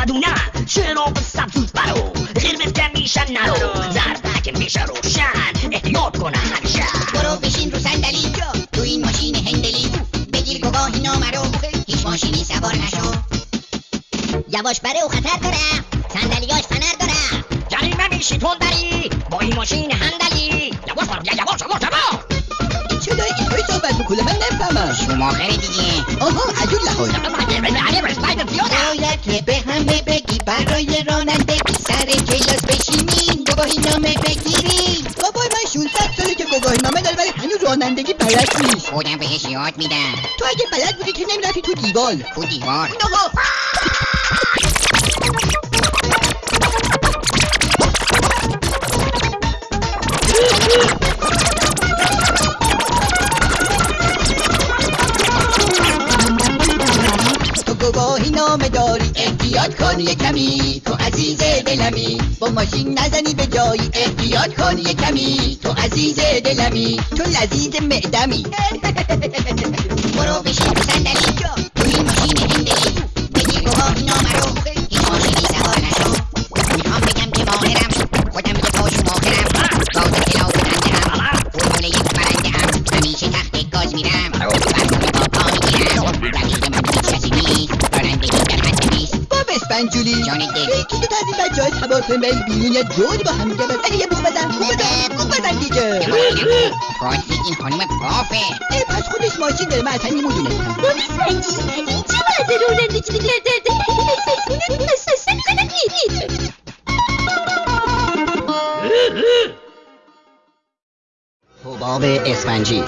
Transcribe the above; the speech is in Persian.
ندونن چراغ سبز برو قرمز که میشن نرو زرد میشه روشن احتیاط کنه همیشه برو بشین رو صندلی تو این ماشین هندلی بگیر گواهی نامه رو هیچ ماشینی سوار نشو یواش بره و خطر داره صندلیاش فنر داره جریمه میشی تون بری با این ماشین هندلی یواش برو بیا یواش یواش یواش چه داری اینطوری صحبت می‌کنه من نفهمم شماخره دیگه زیاده باید که به همه بگی برای رانندگی سر کلاس بشینین گواهی نامه بگیرین بابای من 16 ساله که گواهی نامه داره ولی هنوز رانندگی بلد نیست خودم بهش یاد میدم تو اگه بلد بودی که نمی‌رفتی تو دیوال تو دیوار تو نامه داری. احتیاط کن یه کمی. تو عزیز دلمی. با ماشین نزنی به جایی. احتیاط کن یه کمی. تو عزیز دلمی. تو لذیذ معدمی. با بسپنجولی یکی دو تا از این بچه های هواپیمایی بیرون یه جوری با هم دیگه بزن یه بوق بزن بوق بزن بوق بزن دیگه فارسی این خانم ای پس خودش ماشین داره من اصلا نمی‌دونستم این چه وضع رانندگی حباب اسفنجی.